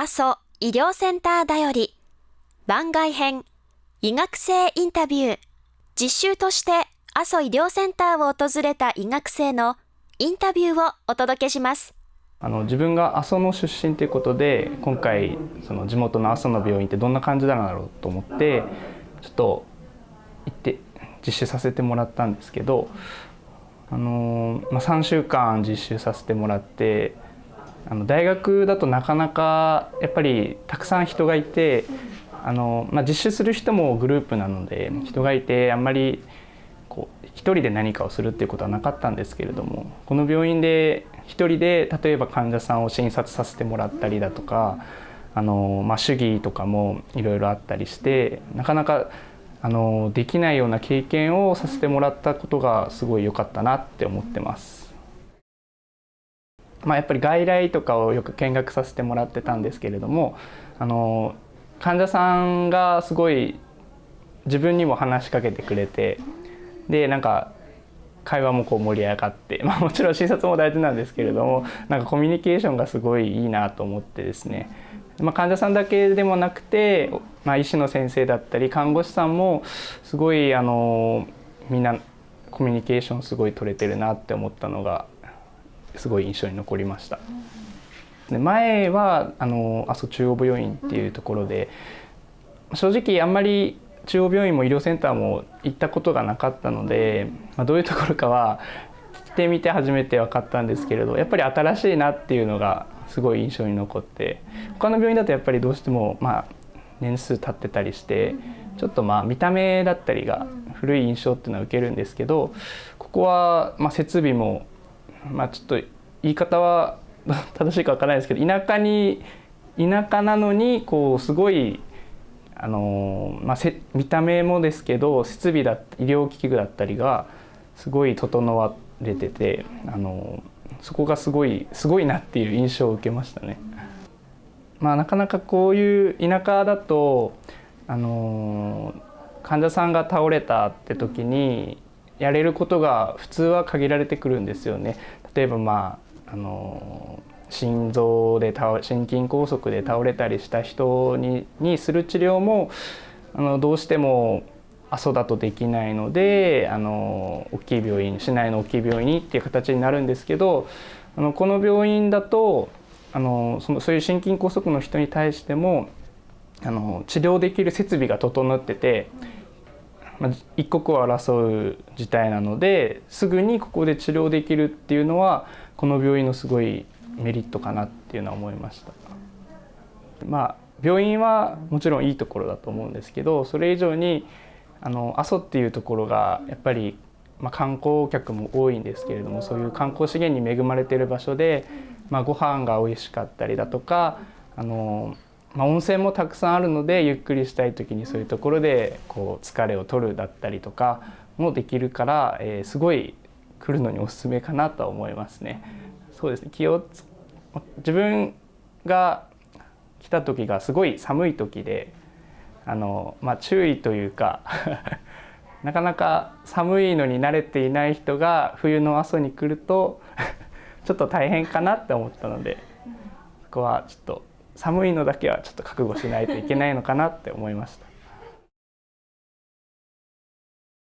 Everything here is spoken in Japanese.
阿蘇医療センターだより。番外編医学生インタビュー。実習として阿蘇医療センターを訪れた医学生のインタビューをお届けします。あの自分が阿蘇の出身ということで今回その地元の阿蘇の病院ってどんな感じなんだろうと思ってちょっと行って実習させてもらったんですけど、あのまあ、3週間実習させてもらってあの大学だとなかなかやっぱりたくさん人がいてあの、まあ、実習する人もグループなので人がいてあんまりこう一人で何かをするっていうことはなかったんですけれどもこの病院で一人で例えば患者さんを診察させてもらったりだとかあの、まあ、主義とかもいろいろあったりしてなかなかあのできないような経験をさせてもらったことがすごい良かったなって思ってます。まあ、やっぱり外来とかをよく見学させてもらってたんですけれどもあの患者さんがすごい自分にも話しかけてくれてでなんか会話もこう盛り上がって、まあ、もちろん診察も大事なんですけれどもなんかコミュニケーションがすごいいいなと思ってですね、まあ、患者さんだけでもなくて、まあ、医師の先生だったり看護師さんもすごいあのみんなコミュニケーションすごい取れてるなって思ったのがすごい印象に残りました。で前はあの阿蘇中央病院っていうところで正直あんまり中央病院も医療センターも行ったことがなかったので、まあ、どういうところかは来てみて初めて分かったんですけれどやっぱり新しいなっていうのがすごい印象に残って他の病院だとやっぱりどうしてもまあ年数経ってたりしてちょっとまあ見た目だったりが古い印象っていうのは受けるんですけどここはま設備もまあちょっと言い方は 正しいか分からないですけど田舎に田舎なのにこうすごいあのまあ、見た目もですけど設備だ医療機器だったりがすごい整われててあのそこがすごいすごいなっていう印象を受けましたね。まあ、なかなかこういう田舎だとあの患者さんが倒れたって時にやれることが普通は限られてくるんですよね。例えばまああの心臓で倒心筋梗塞で倒れたりした人ににする治療もあのどうしても阿蘇だとできないのであの大きい病院市内の大きい病院にっていう形になるんですけどあのこの病院だとあのそのそういう心筋梗塞の人に対してもあの治療できる設備が整ってて、まあ、一刻を争う事態なのですぐにここで治療できるっていうのはこの病院のすごいメリットかなっていうのは思いました。まあ病院はもちろんいいところだと思うんですけどそれ以上にあの阿蘇っていうところがやっぱり、まあ、観光客も多いんですけれどもそういう観光資源に恵まれている場所で、まあ、ご飯が美味しかったりだとかあの、まあ、温泉もたくさんあるのでゆっくりしたい時にそういうところでこう疲れを取るだったりとかもできるから、えー、すごい来るのにおすすめかなとは思いますね。そうですね気を自分が来た時がすごい寒い時であの、まあ、注意というか なかなか寒いのに慣れていない人が冬の阿蘇に来ると ちょっと大変かなって思ったのでそこはちょっと寒いのだけはちょっと覚悟しないといけないのかなって思いました。